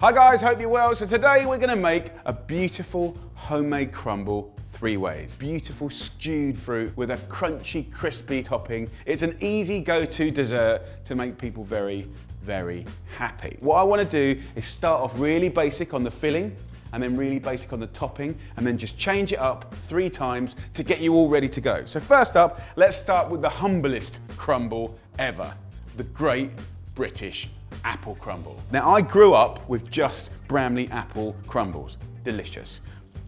Hi guys, hope you're well. So today we're gonna make a beautiful homemade crumble three ways. Beautiful stewed fruit with a crunchy, crispy topping. It's an easy go-to dessert to make people very, very happy. What I wanna do is start off really basic on the filling and then really basic on the topping and then just change it up three times to get you all ready to go. So first up, let's start with the humblest crumble ever, the Great British Apple Crumble. Now I grew up with just Bramley apple crumbles, delicious.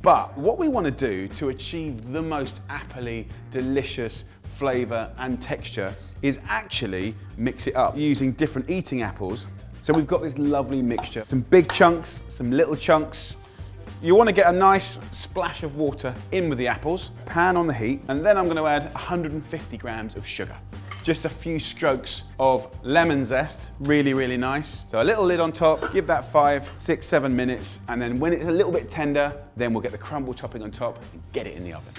But what we want to do to achieve the most appley, delicious flavour and texture is actually mix it up using different eating apples. So we've got this lovely mixture, some big chunks, some little chunks, you want to get a nice splash of water in with the apples, pan on the heat, and then I'm going to add 150 grams of sugar. Just a few strokes of lemon zest, really, really nice. So a little lid on top, give that five, six, seven minutes, and then when it's a little bit tender, then we'll get the crumble topping on top and get it in the oven.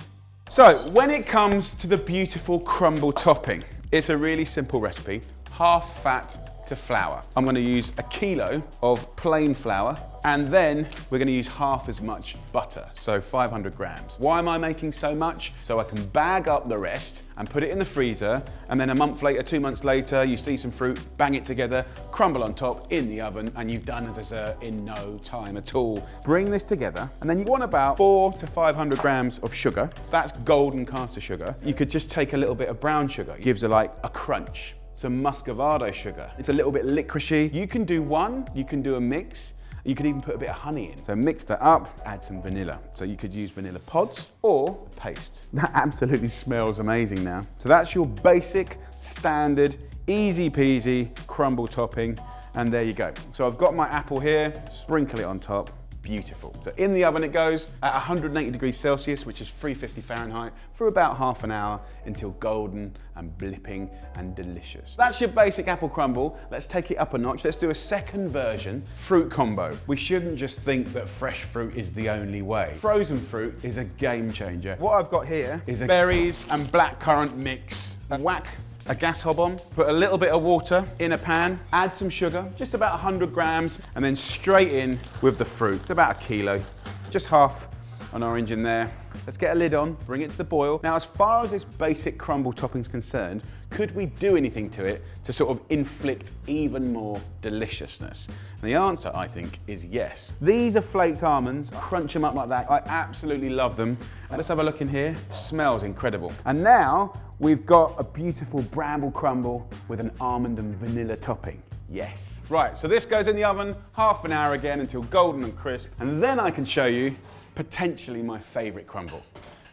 So when it comes to the beautiful crumble topping, it's a really simple recipe, half fat, to flour. I'm gonna use a kilo of plain flour and then we're gonna use half as much butter, so 500 grams. Why am I making so much? So I can bag up the rest and put it in the freezer and then a month later, two months later, you see some fruit, bang it together, crumble on top, in the oven, and you've done a dessert in no time at all. Bring this together and then you want about four to 500 grams of sugar. That's golden caster sugar. You could just take a little bit of brown sugar. It gives it like a crunch some muscovado sugar. It's a little bit licoricey. You can do one, you can do a mix, you could even put a bit of honey in. So mix that up, add some vanilla. So you could use vanilla pods or paste. That absolutely smells amazing now. So that's your basic, standard, easy peasy crumble topping. And there you go. So I've got my apple here, sprinkle it on top beautiful. So in the oven it goes at 180 degrees Celsius, which is 350 Fahrenheit, for about half an hour until golden and blipping and delicious. That's your basic apple crumble. Let's take it up a notch. Let's do a second version, fruit combo. We shouldn't just think that fresh fruit is the only way. Frozen fruit is a game changer. What I've got here is a berries and blackcurrant mix. Whack a gas hob on, put a little bit of water in a pan, add some sugar, just about 100 grams, and then straight in with the fruit. About a kilo, just half an orange in there. Let's get a lid on, bring it to the boil. Now, as far as this basic crumble topping is concerned, could we do anything to it to sort of inflict even more deliciousness? And the answer, I think, is yes. These are flaked almonds. Crunch them up like that. I absolutely love them. Let's have a look in here. Smells incredible. And now we've got a beautiful bramble crumble with an almond and vanilla topping. Yes. Right, so this goes in the oven half an hour again until golden and crisp. And then I can show you potentially my favorite crumble.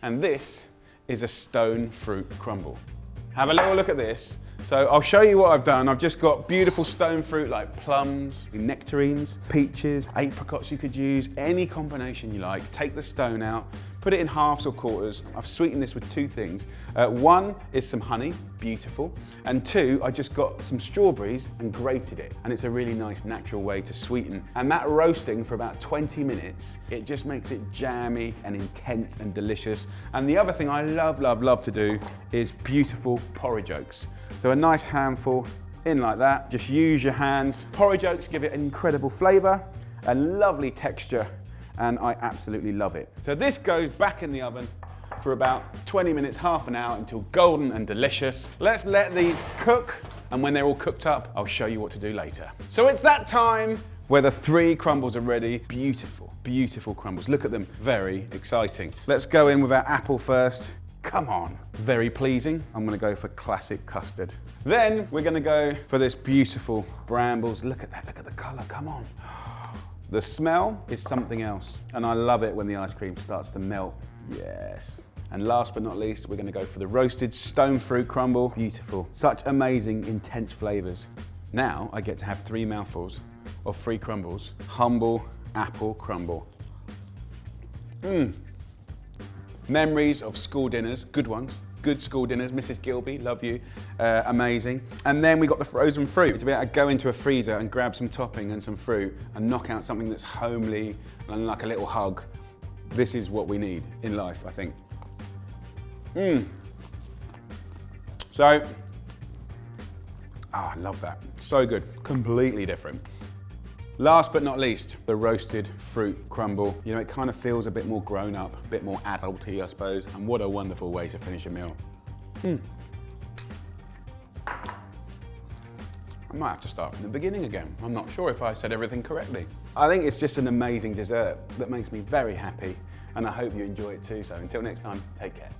And this is a stone fruit crumble. Have a little look at this. So I'll show you what I've done. I've just got beautiful stone fruit like plums, nectarines, peaches, apricots you could use, any combination you like. Take the stone out, Put it in halves or quarters. I've sweetened this with two things. Uh, one is some honey, beautiful. And two, I just got some strawberries and grated it. And it's a really nice natural way to sweeten. And that roasting for about 20 minutes, it just makes it jammy and intense and delicious. And the other thing I love, love, love to do is beautiful porridge oats. So a nice handful in like that. Just use your hands. Porridge oats give it an incredible flavor, a lovely texture and I absolutely love it. So this goes back in the oven for about 20 minutes, half an hour until golden and delicious. Let's let these cook and when they're all cooked up, I'll show you what to do later. So it's that time where the three crumbles are ready. Beautiful, beautiful crumbles. Look at them, very exciting. Let's go in with our apple first. Come on, very pleasing. I'm gonna go for classic custard. Then we're gonna go for this beautiful brambles. Look at that, look at the color, come on. The smell is something else, and I love it when the ice cream starts to melt. Yes. And last but not least, we're gonna go for the roasted stone fruit crumble. Beautiful. Such amazing, intense flavors. Now I get to have three mouthfuls of free crumbles. Humble apple crumble. Mmm. Memories of school dinners, good ones good school dinners. Mrs. Gilby, love you, uh, amazing. And then we got the frozen fruit to be able to go into a freezer and grab some topping and some fruit and knock out something that's homely and like a little hug. This is what we need in life, I think. Mmm. So, oh, I love that. So good, completely different. Last but not least, the roasted fruit crumble. You know, it kind of feels a bit more grown up, a bit more adulty, I suppose. And what a wonderful way to finish a meal. Hmm. I might have to start from the beginning again. I'm not sure if I said everything correctly. I think it's just an amazing dessert that makes me very happy and I hope you enjoy it too. So until next time, take care.